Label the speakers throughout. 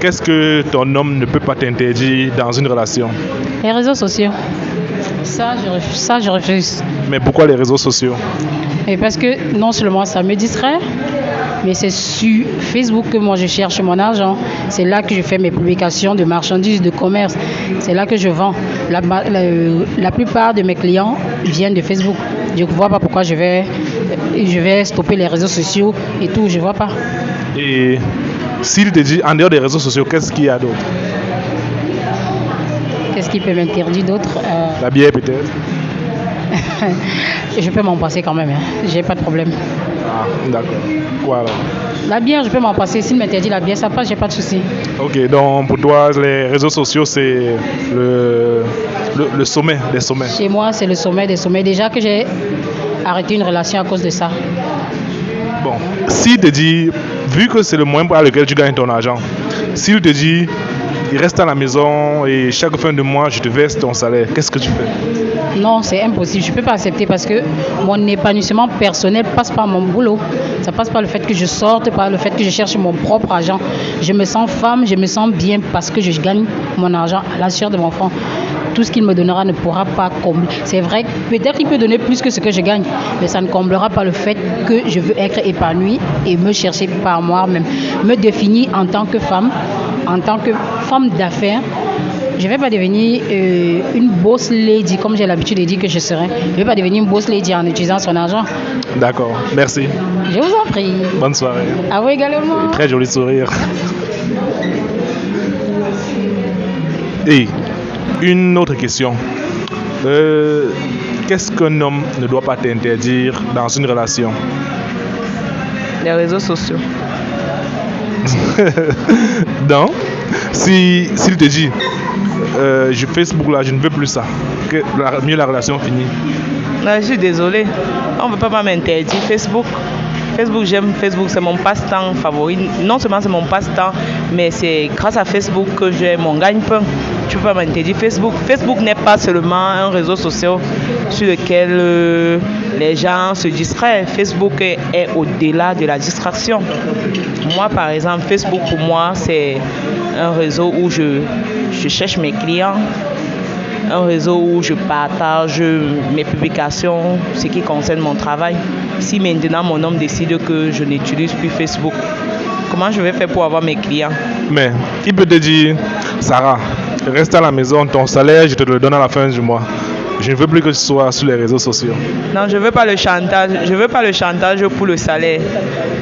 Speaker 1: qu'est-ce que ton homme ne peut pas t'interdire dans une relation?
Speaker 2: Les réseaux sociaux. Ça, je refuse. Ça, je refuse.
Speaker 1: Mais pourquoi les réseaux sociaux?
Speaker 2: Et parce que non seulement ça me distrait, mais c'est sur Facebook que moi je cherche mon argent. C'est là que je fais mes publications de marchandises, de commerce. C'est là que je vends. La, la, la plupart de mes clients viennent de Facebook. Je ne vois pas pourquoi je vais, je vais stopper les réseaux sociaux et tout. Je ne vois pas.
Speaker 1: Et s'il te dit en dehors des réseaux sociaux, qu'est-ce qu'il y a d'autre?
Speaker 2: Qu'est-ce qui peut m'interdire d'autre Euh,
Speaker 1: La bière peut-être
Speaker 2: Je peux m'en passer quand même. Hein. J'ai pas de problème.
Speaker 1: Ah, d'accord. Quoi alors?
Speaker 2: La bière, je peux m'en passer. S'il m'interdit la bière, ça passe, j'ai pas de souci.
Speaker 1: Ok, donc pour toi, les réseaux sociaux, c'est le, le, le sommet des sommets.
Speaker 2: Chez moi, c'est le sommet des sommets. Déjà que j'ai arrêté une relation à cause de ça.
Speaker 1: Bon, s'il te dit, vu que c'est le moyen par lequel tu gagnes ton argent, s'il te dit, il reste à la maison et chaque fin de mois, je te verse ton salaire, qu'est-ce que tu fais?
Speaker 2: Non, c'est impossible. Je ne peux pas accepter parce que mon épanouissement personnel passe par mon boulot. Ça passe par le fait que je sorte, par le fait que je cherche mon propre argent. Je me sens femme, je me sens bien parce que je gagne mon argent à la sueur de mon enfant. Tout ce qu'il me donnera ne pourra pas combler. C'est vrai, peut-être qu'il peut donner plus que ce que je gagne, mais ça ne comblera pas le fait que je veux être épanouie et me chercher par moi-même. Me définir en tant que femme, en tant que femme d'affaires. Je ne vais pas devenir euh, une boss lady comme j'ai l'habitude de dire que je serai. Je ne vais pas devenir une boss lady en utilisant son argent.
Speaker 1: D'accord, merci.
Speaker 2: Je vous en prie.
Speaker 1: Bonne soirée.
Speaker 2: À vous également.
Speaker 1: Très joli sourire. Et une autre question. Euh, Qu'est-ce qu'un homme ne doit pas t'interdire dans une relation?
Speaker 3: Les réseaux sociaux.
Speaker 1: Donc, si s'il te dit, euh, je Facebook là, je ne veux plus ça, que la, mieux la relation finit.
Speaker 3: Non, je suis désolée. On ne peut pas m'interdire. Facebook, Facebook, j'aime Facebook, c'est mon passe-temps favori. Non seulement c'est mon passe-temps, mais c'est grâce à Facebook que j'ai mon gagne-pain. Tu pas m'interdire Facebook. Facebook n'est pas seulement un réseau social sur lequel euh, les gens se distraient. Facebook est, est au-delà de la distraction. Moi, par exemple, Facebook pour moi, c'est un réseau où je, je cherche mes clients, un réseau où je partage mes publications, ce qui concerne mon travail. Si maintenant mon homme décide que je n'utilise plus Facebook, comment je vais faire pour avoir mes clients?
Speaker 1: Mais il peut te dire, Sarah, reste à la maison, ton salaire, je te le donne à la fin du mois. Je ne veux plus que tu sois sur les réseaux sociaux.
Speaker 3: Non, je ne veux pas le chantage. Je veux pas le chantage pour le salaire.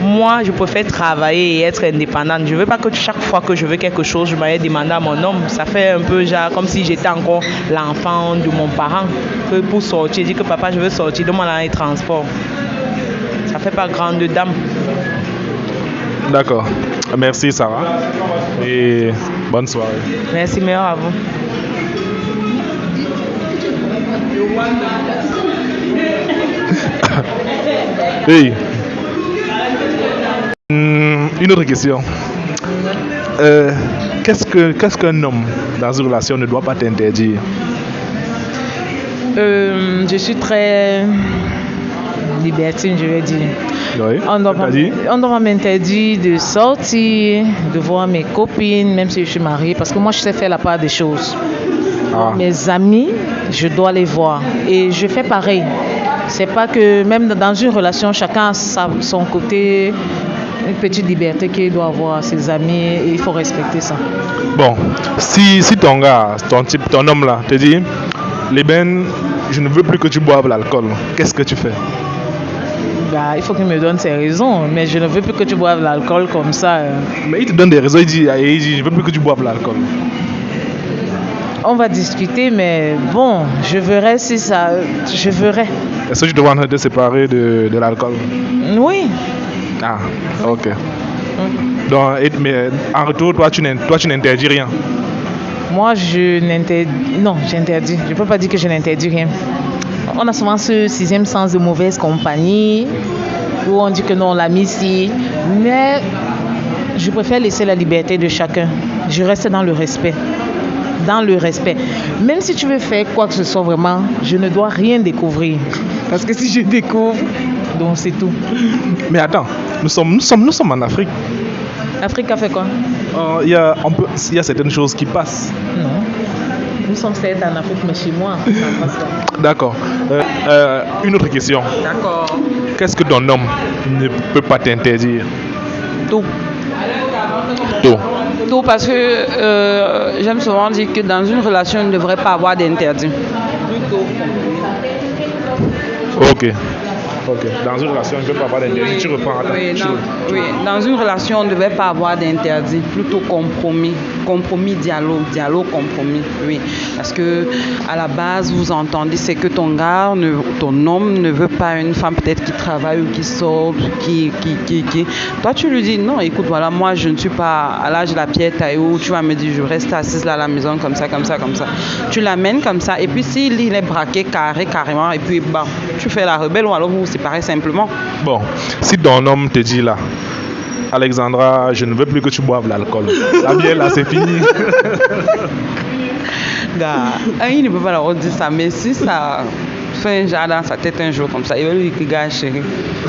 Speaker 3: Moi, je préfère travailler et être indépendante. Je ne veux pas que chaque fois que je veux quelque chose, je m'aille demander à mon homme. Ça fait un peu genre comme si j'étais encore l'enfant de mon parent. Que pour sortir, dire que papa, je veux sortir, donne-moi les transports. Ça fait pas grande dame.
Speaker 1: D'accord. Merci Sarah. Et bonne soirée.
Speaker 3: Merci, meilleur à vous.
Speaker 1: Hey. Hmm, Une autre question. Euh, qu'est-ce que qu'est-ce qu'un homme dans une relation ne doit pas t'interdire?
Speaker 3: Euh, je suis très libertine, je vais dire.
Speaker 1: Oui.
Speaker 3: On doit m'interdire de sortir, de voir mes copines, même si je suis mariée, parce que moi je sais faire la part des choses.
Speaker 1: Ah.
Speaker 3: Mes amis, je dois les voir. Et je fais pareil. C'est pas que même dans une relation, chacun a son côté, une petite liberté qu'il doit avoir à ses amis et il faut respecter ça.
Speaker 1: Bon, si, si ton gars, ton type, ton homme là, te dit, les ben, je ne veux plus que tu boives l'alcool, qu'est-ce que tu fais?
Speaker 3: Bah, il faut qu'il me donne ses raisons, mais je ne veux plus que tu boives l'alcool comme ça. euh.
Speaker 1: Mais il te donne des raisons, il dit, il dit je ne veux plus que tu boives l'alcool.
Speaker 3: On va discuter, mais bon, je verrai si ça. Je verrai.
Speaker 1: Est-ce que tu train de te séparer de, de l'alcool?
Speaker 3: Oui.
Speaker 1: Ah, ok. Donc, mais en retour, toi, tu n'in- toi, tu n'interdis rien?
Speaker 3: Moi, je n'interdis. Non, j'interdis. Je ne peux pas dire que je n'interdis rien. On a souvent ce sixième sens de mauvaise compagnie où on dit que non, on l'a mis ici. Mais je préfère laisser la liberté de chacun. Je reste dans le respect. Dans le respect. Même si tu veux faire quoi que ce soit vraiment, je ne dois rien découvrir. Parce que si je découvre, donc c'est tout.
Speaker 1: Mais attends, nous sommes, nous sommes, nous sommes en Afrique.
Speaker 4: Afrique a fait quoi?
Speaker 1: Euh, Il y, a, on peut- il y a certaines choses qui passent.
Speaker 4: Nous sommes certes en Afrique, mais chez moi.
Speaker 1: D'accord. Euh, euh, une autre question.
Speaker 4: D'accord.
Speaker 1: Qu'est-ce que ton homme ne peut pas t'interdire?
Speaker 4: Tout.
Speaker 1: Tout.
Speaker 4: Tout parce que euh, j'aime souvent dire que dans une relation, il ne devrait pas avoir d'interdit.
Speaker 1: Ok. Ok. Dans une relation, il ne peut pas avoir d'interdit. Tu reprends. attends,
Speaker 4: Oui,
Speaker 1: tu-
Speaker 4: dans, oui, dans une relation, on ne devait pas avoir d'interdit, plutôt compromis. Compromis, dialogue, dialogue, compromis. Oui. Parce que à la base, vous entendez, c'est que ton gars, ne- ton homme ne veut pas une femme peut-être qui travaille ou qui sort, qui, qui, qui. Toi, tu lui dis, non, écoute, voilà, moi, je ne suis pas à l'âge de la pierre taille où tu vas me dire, je reste assise là à la maison, comme ça, comme ça, comme ça. Tu l'amènes comme ça, et puis s'il il est braqué carré, carrément, et puis, bah, tu fais la rebelle ou alors vous vous séparez simplement.
Speaker 1: Bon, si ton homme te dit là, Alexandra, je ne veux plus que tu boives l'alcool. La bière là, c'est fini.
Speaker 4: Gars, il ne peut pas leur dire ça, mais si ça fait un genre dans sa tête un jour comme ça, il va lui dire gars chérie,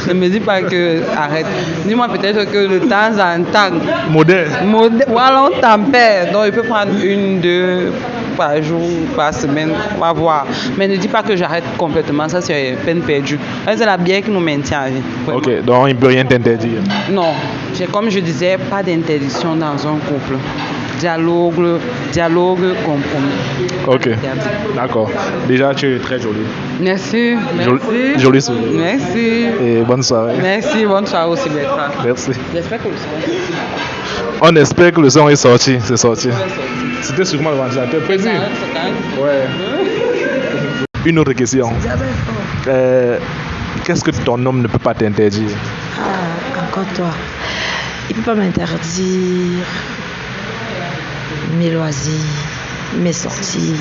Speaker 4: ne me dis pas que arrête. Dis-moi peut-être que de temps en temps,
Speaker 1: Modèle.
Speaker 4: modè- voilà, on tempère. Donc il peut prendre une, deux par jour, par semaine, on va voir. Mais ne dis pas que j'arrête complètement, ça c'est peine perdue. C'est la bière qui nous maintient à vie. vraiment.
Speaker 1: Ok, donc il ne peut rien t'interdire.
Speaker 4: Non, comme je disais, pas d'interdiction dans un couple. Dialogue, dialogue, compromis.
Speaker 1: Ok, d'accord. Déjà, tu es très jolie.
Speaker 4: Merci,
Speaker 1: Joli-
Speaker 4: merci.
Speaker 1: joli sourire.
Speaker 4: Merci.
Speaker 1: Et bonne soirée.
Speaker 4: Merci, bonne soirée aussi, Bertrand.
Speaker 1: Merci.
Speaker 4: J'espère que le son est
Speaker 1: On espère que le son est sorti. C'est sorti. C'était sûrement le ventilateur prévu. Ouais. Une autre question. Euh, Qu'est-ce que ton homme ne peut pas t'interdire?
Speaker 5: Ah, encore toi. Il ne peut pas m'interdire mes loisirs, mes sorties,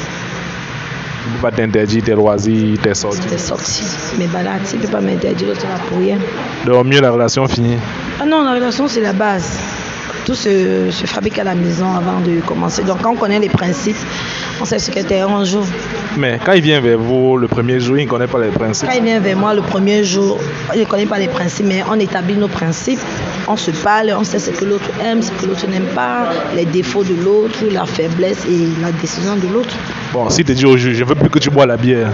Speaker 1: Il ne peut pas t'interdire tes loisirs, tes sorties.
Speaker 5: mes sorties, mes balades. Il ne peut pas m'interdire pour rien.
Speaker 1: Donc, mieux la relation finie.
Speaker 5: Ah non, la relation, c'est la base. Tout se, se fabrique à la maison avant de commencer. Donc, quand on connaît les principes, on sait ce qu'était un jour.
Speaker 1: Mais quand il vient vers vous le premier jour, il ne connaît pas les principes.
Speaker 5: Quand il vient vers moi le premier jour, il ne connaît pas les principes, mais on établit nos principes. On se parle, on sait ce que l'autre aime, ce que l'autre n'aime pas, les défauts de l'autre, la faiblesse et la décision de l'autre.
Speaker 1: Bon, s'il te dit aujourd'hui, je veux plus que tu bois la bière.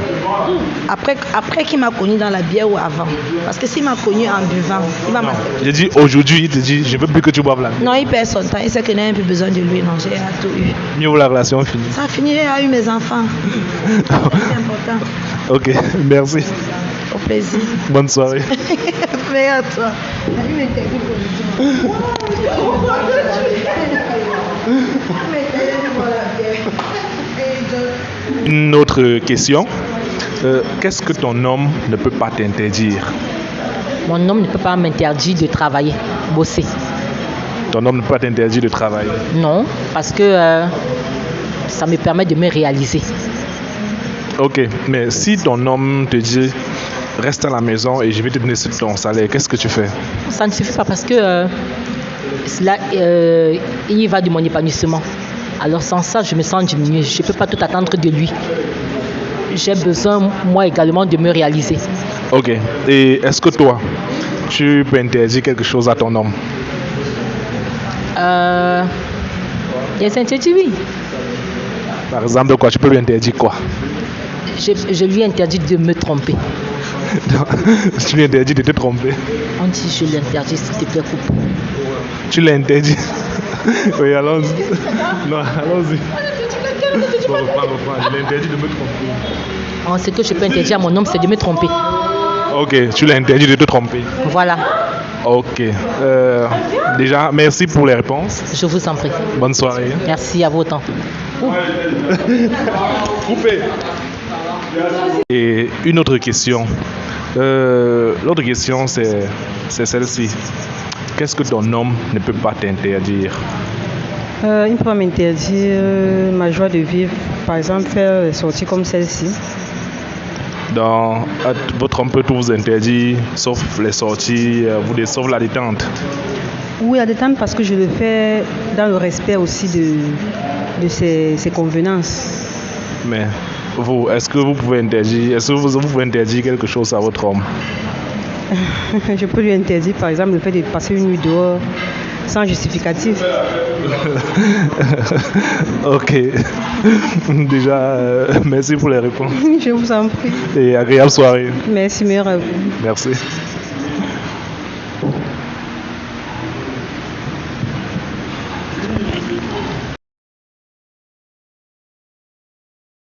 Speaker 5: Après, après qu'il m'a connu dans la bière ou avant. Parce que s'il m'a connu en buvant, il va m'accepter.
Speaker 1: J'ai dit aujourd'hui, il te dit, je veux plus que tu boives la bière.
Speaker 5: Non, il perd son temps. Il sait que je n'ai plus besoin de lui. Non, j'ai tout eu.
Speaker 1: Mieux la relation finie.
Speaker 5: Ça a fini, j'ai eu mes enfants. C'est important.
Speaker 1: ok, merci.
Speaker 5: Au plaisir.
Speaker 1: Bonne soirée.
Speaker 5: Toi.
Speaker 1: Une autre question. Euh, Qu'est-ce que ton homme ne peut pas t'interdire?
Speaker 2: Mon homme ne peut pas m'interdire de travailler, bosser.
Speaker 1: Ton homme ne peut pas t'interdire de travailler?
Speaker 2: Non, parce que euh, ça me permet de me réaliser.
Speaker 1: Ok, mais si ton homme te dit reste à la maison et je vais te donner ton salaire, qu'est-ce que tu fais?
Speaker 2: Ça ne suffit pas parce que euh, cela, euh, il y va de mon épanouissement. Alors sans ça, je me sens diminuée. Je ne peux pas tout attendre de lui. J'ai besoin, moi également, de me réaliser.
Speaker 1: Ok, et est-ce que toi, tu peux interdire quelque chose à ton homme?
Speaker 2: Euh, il y a des interdits, oui.
Speaker 1: Par exemple, quoi? Tu peux lui interdire quoi?
Speaker 2: Je, je lui interdis de me tromper.
Speaker 1: Tu lui interdis de te tromper.
Speaker 2: On dit je l'interdis, s'il te plaît, coupe.
Speaker 1: Tu l'interdis. oui, allons-y. Non, allons-y. Bon, reprends, reprends. Je l'interdis de me tromper.
Speaker 2: En ce que je peux interdire à mon homme, c'est de me tromper.
Speaker 1: Ok, tu l'interdis de te tromper.
Speaker 2: Voilà,
Speaker 1: Ok. Euh, déjà, merci pour les réponses.
Speaker 2: je vous en prie.
Speaker 1: Bonne soirée.
Speaker 2: Merci à vous autant.
Speaker 1: Coupé. Et une autre question. Euh, L'autre question, c'est celle-ci. Qu'est-ce que ton homme ne peut pas t'interdire?
Speaker 6: Euh, il ne peut pas m'interdire euh, ma joie de vivre. Par exemple, faire des sorties comme celle-ci.
Speaker 1: Dans votre homme peut tout vous interdire, sauf les sorties, euh, vous sauf la détente.
Speaker 6: Oui, à détendre parce que je le fais dans le respect aussi de, de ses, ses convenances.
Speaker 1: Mais vous, est-ce que vous pouvez interdire, est-ce que vous, pouvez interdire quelque chose à votre homme?
Speaker 6: Je peux lui interdire, par exemple, le fait de passer une nuit dehors sans justificatif.
Speaker 1: ok. Déjà, euh, merci pour les réponses.
Speaker 6: Je vous en prie.
Speaker 1: Et agréable soirée.
Speaker 6: Merci, meilleur à vous.
Speaker 1: Merci.